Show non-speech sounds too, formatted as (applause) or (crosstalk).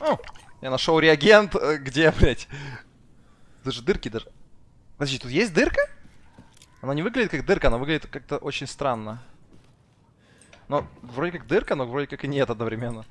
О, я нашел реагент, э, где, (laughs) блядь? Даже дырки даже. Подожди, тут есть дырка? Она не выглядит как дырка, она выглядит как-то очень странно. Но вроде как дырка, но вроде как и нет одновременно.